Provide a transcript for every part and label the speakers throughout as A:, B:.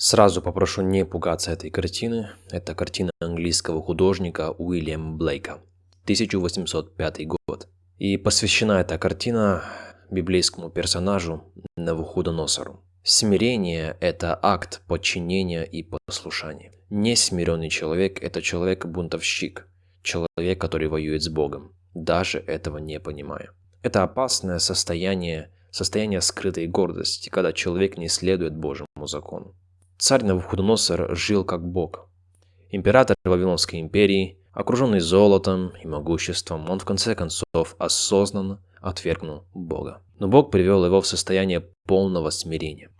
A: Сразу попрошу не пугаться этой картины. Это картина английского художника Уильяма Блейка, 1805 год. И посвящена эта картина библейскому персонажу Навуходоносору. Смирение – это акт подчинения и послушания. Несмиренный человек – это человек-бунтовщик, человек, который воюет с Богом, даже этого не понимая. Это опасное состояние, состояние скрытой гордости, когда человек не следует Божьему закону. Царь Навуходоносор жил как бог. Император Вавилонской империи, окруженный золотом и могуществом, он в конце концов осознанно отвергнул Бога. Но Бог привел его в состояние полного смирения.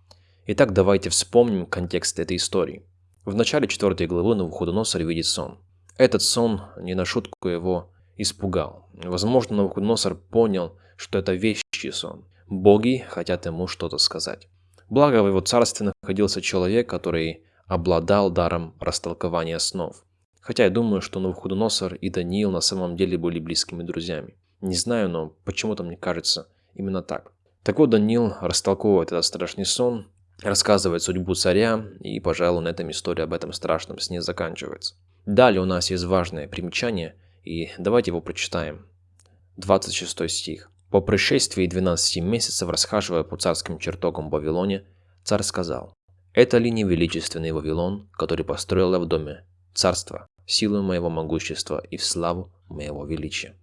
A: Итак, давайте вспомним контекст этой истории. В начале 4 главы Навуходоносор видит сон. Этот сон не на шутку его испугал. Возможно, Навуходоносор понял, что это вещий сон. Боги хотят ему что-то сказать. Благо в его царстве находился человек, который обладал даром растолкования снов. Хотя я думаю, что Навуходоносор и Даниил на самом деле были близкими друзьями. Не знаю, но почему-то мне кажется именно так. Так вот, Даниил растолковывает этот страшный сон, рассказывает судьбу царя, и, пожалуй, на этом история об этом страшном сне заканчивается. Далее у нас есть важное примечание, и давайте его прочитаем. 26 стих. По пришествии 12 месяцев, расхаживая по царским чертогам Вавилоне, царь сказал, «Это ли не величественный Вавилон, который построил я в доме царства, силу моего могущества и в славу моего величия?»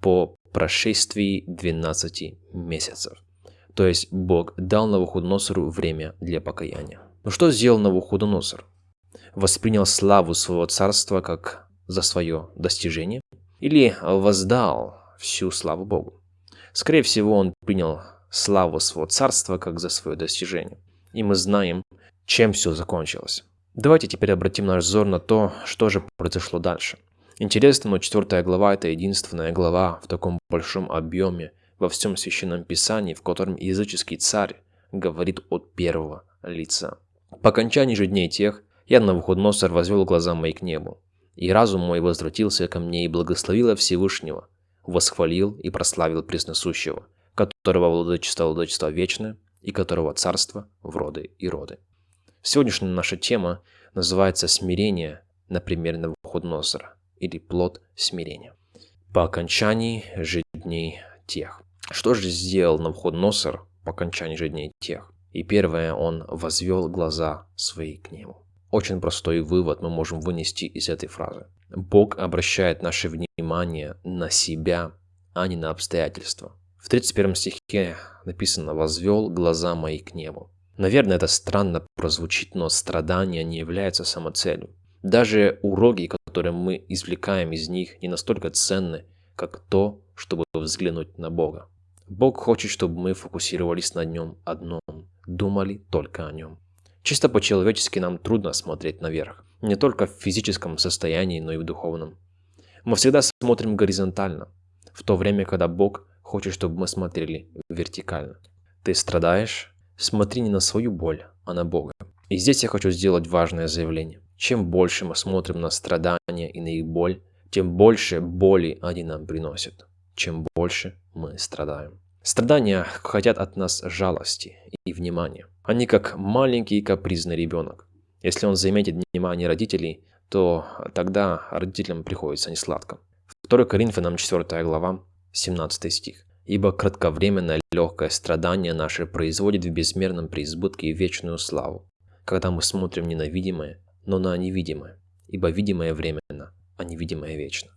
A: По прошествии 12 месяцев. То есть Бог дал Навуходоносору время для покаяния. Но что сделал Навуходоносор? Воспринял славу своего царства как за свое достижение? Или воздал всю славу Богу? Скорее всего, он принял славу своего царства как за свое достижение. И мы знаем, чем все закончилось. Давайте теперь обратим наш взор на то, что же произошло дальше. Интересно, но четвертая глава – это единственная глава в таком большом объеме во всем Священном Писании, в котором языческий царь говорит от первого лица. По окончании же дней тех, я на Навуходоносор возвел глаза мои к небу, и разум мой возвратился ко мне и благословил Всевышнего, восхвалил и прославил Пресносущего, которого владычество владычество вечное и которого царство в роды и роды. Сегодняшняя наша тема называется «Смирение на примере Навуходоносора» или «Плод смирения». По окончании же дней тех. Что же сделал Навуходоносор по окончании же дней тех? И первое, он возвел глаза свои к нему. Очень простой вывод мы можем вынести из этой фразы. Бог обращает наше внимание на себя, а не на обстоятельства. В 31 стихе написано «возвел глаза мои к небу». Наверное, это странно прозвучит, но страдания не являются самоцелью. Даже уроки, которые мы извлекаем из них, не настолько ценны, как то, чтобы взглянуть на Бога. Бог хочет, чтобы мы фокусировались на нем одном, думали только о нем. Чисто по-человечески нам трудно смотреть наверх не только в физическом состоянии, но и в духовном. Мы всегда смотрим горизонтально, в то время, когда Бог хочет, чтобы мы смотрели вертикально. Ты страдаешь? Смотри не на свою боль, а на Бога. И здесь я хочу сделать важное заявление. Чем больше мы смотрим на страдания и на их боль, тем больше боли они нам приносят. Чем больше мы страдаем. Страдания хотят от нас жалости и внимания. Они как маленький капризный ребенок. Если он заметит внимание родителей, то тогда родителям приходится несладко. 2 Коринфянам 4 глава, 17 стих. «Ибо кратковременное легкое страдание наше производит в безмерном преизбытке вечную славу, когда мы смотрим не на видимое, но на невидимое, ибо видимое временно, а невидимое вечно».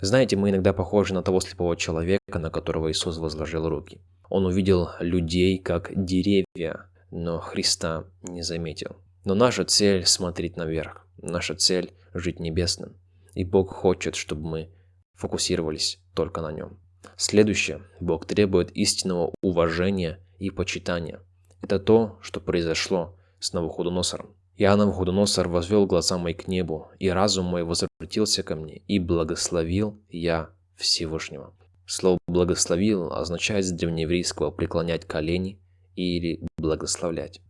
A: Знаете, мы иногда похожи на того слепого человека, на которого Иисус возложил руки. Он увидел людей как деревья, но Христа не заметил. Но наша цель – смотреть наверх. Наша цель – жить небесным. И Бог хочет, чтобы мы фокусировались только на нем. Следующее. Бог требует истинного уважения и почитания. Это то, что произошло с Навуходоносором. Я, Навуходоносор, возвел глаза мои к небу, и разум мой возвратился ко мне, и благословил я Всевышнего. Слово «благословил» означает с древнееврейского «преклонять колени» или «благословлять».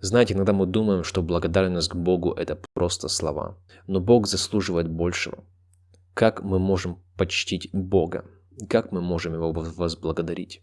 A: Знаете, иногда мы думаем, что благодарность к Богу – это просто слова. Но Бог заслуживает большего. Как мы можем почтить Бога? Как мы можем Его возблагодарить?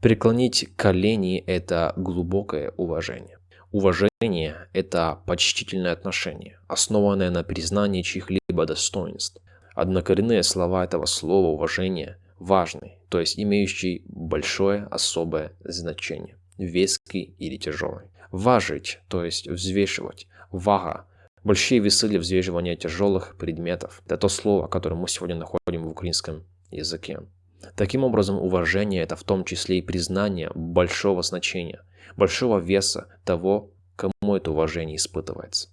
A: Преклонить колени – это глубокое уважение. Уважение – это почтительное отношение, основанное на признании чьих-либо достоинств. Однокоренные слова этого слова уважение важный, то есть имеющий большое особое значение, веский или тяжелый. Важить, то есть взвешивать, вага, большие весы для взвешивания тяжелых предметов. Это то слово, которое мы сегодня находим в украинском языке. Таким образом, уважение – это в том числе и признание большого значения, большого веса того, кому это уважение испытывается.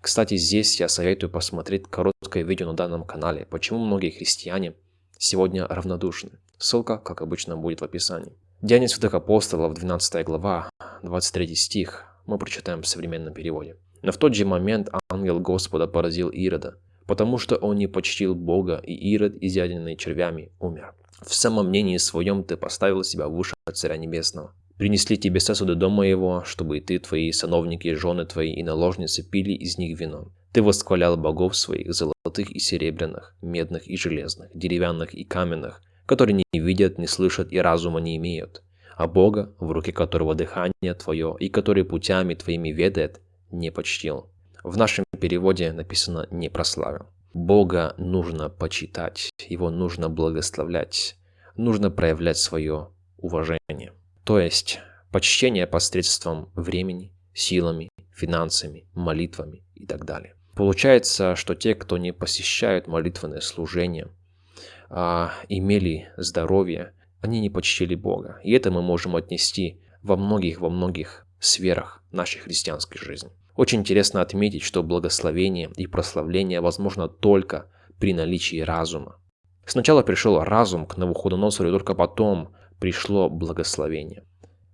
A: Кстати, здесь я советую посмотреть короткое видео на данном канале, почему многие христиане сегодня равнодушны. Ссылка, как обычно, будет в описании. Деяния святых апостолов, 12 глава, 23 стих, мы прочитаем в современном переводе. Но в тот же момент ангел Господа поразил Ирода, потому что он не почтил Бога, и Ирод, изъеденный червями, умер. В самом мнении своем ты поставил себя выше Царя Небесного. Принесли тебе сосуды дома его, чтобы и ты, твои сановники, жены твои и наложницы пили из них вино. Ты восхвалял богов своих, золотых и серебряных, медных и железных, деревянных и каменных, которые не видят, не слышат и разума не имеют, а Бога, в руке которого дыхание твое и который путями твоими ведает, не почтил. В нашем переводе написано «не прославил». Бога нужно почитать, Его нужно благословлять, нужно проявлять свое уважение. То есть почтение посредством времени, силами, финансами, молитвами и так далее. Получается, что те, кто не посещают молитвенное служение, а, имели здоровье, они не почтили Бога. И это мы можем отнести во многих, во многих сферах нашей христианской жизни. Очень интересно отметить, что благословение и прославление возможно только при наличии разума. Сначала пришел разум к Навуходоносору, и только потом пришло благословение.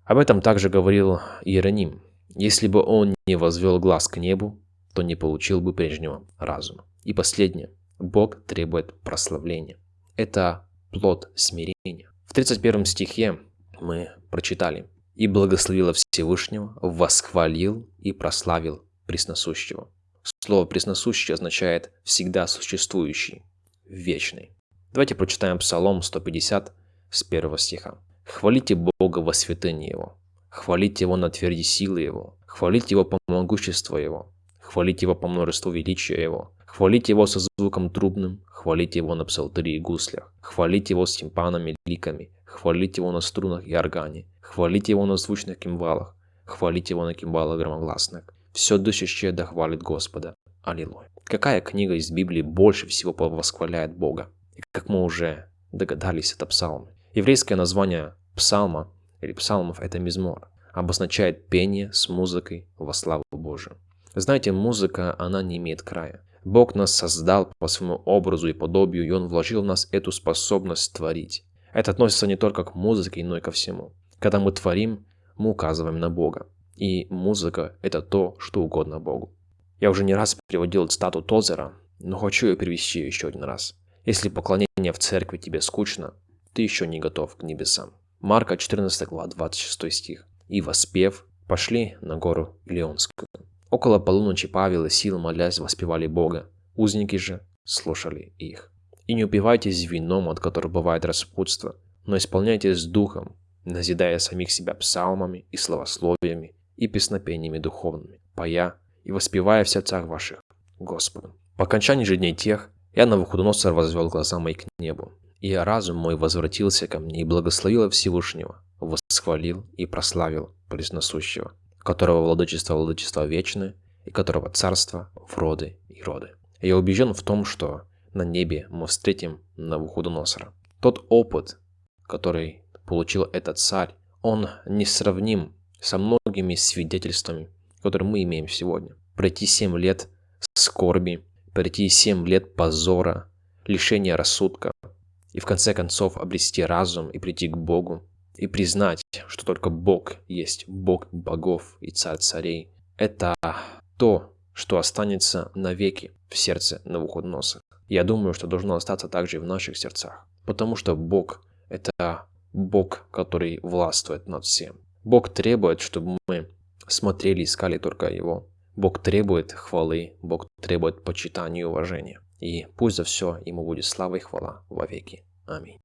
A: Об этом также говорил Иероним. Если бы он не возвел глаз к небу, то не получил бы прежнего разума. И последнее. Бог требует прославления. Это плод смирения. В 31 стихе мы прочитали «И благословила Всевышнего, восхвалил и прославил пресносущего». Слово «пресносущий» означает «всегда существующий», «вечный». Давайте прочитаем Псалом 150 с 1 стиха. «Хвалите Бога во святыне Его, хвалите Его на тверди силы Его, хвалите Его по могуществу Его, хвалите Его по множеству величия Его, хвалите Его со звуком трубным, хвалите Его на псалтыре и гуслях, хвалите Его с тимпанами и ликами, хвалите Его на струнах и органе, хвалите Его на звучных кимвалах, хвалите Его на кимвалах громогласных. Все дышащее да хвалит Господа. Аллилуйя. Какая книга из Библии больше всего восхваляет Бога? И как мы уже догадались, это псалмы. Еврейское название псалма или псалмов – это мизмор, обозначает пение с музыкой во славу Божию. Знаете, музыка, она не имеет края. Бог нас создал по своему образу и подобию, и Он вложил в нас эту способность творить. Это относится не только к музыке, но и ко всему. Когда мы творим, мы указываем на Бога. И музыка – это то, что угодно Богу. Я уже не раз приводил цитату Тозера, но хочу ее перевести еще один раз. Если поклонение в церкви тебе скучно, ты еще не готов к небесам. Марка 14 глава 26 стих. «И воспев, пошли на гору Илионскую. Около полуночи Павел и Сил, молясь, воспевали Бога. Узники же слушали их. И не упивайтесь вином, от которого бывает распутство, но исполняйтесь духом, назидая самих себя псалмами и словословиями и песнопениями духовными, поя и воспевая в сердцах ваших Господу. По окончании же дней тех, я на Навуходоносор возвел глаза мои к небу, и разум мой возвратился ко мне и благословил Всевышнего, восхвалил и прославил Пресносущего, которого владычество владычество вечное, и которого царство в роды и роды. Я убежден в том, что на небе мы встретим Навуходоносора. Тот опыт, который получил этот царь, он несравним со многими свидетельствами, которые мы имеем сегодня. Пройти семь лет скорби, пройти семь лет позора, лишения рассудка, и в конце концов обрести разум и прийти к Богу, и признать, что только Бог есть Бог богов и царь царей. Это то, что останется навеки в сердце Навуходоносора. Я думаю, что должно остаться также и в наших сердцах. Потому что Бог – это Бог, который властвует над всем. Бог требует, чтобы мы смотрели, искали только Его. Бог требует хвалы, Бог требует почитания и уважения. И пусть за все Ему будет слава и хвала во веки. Аминь.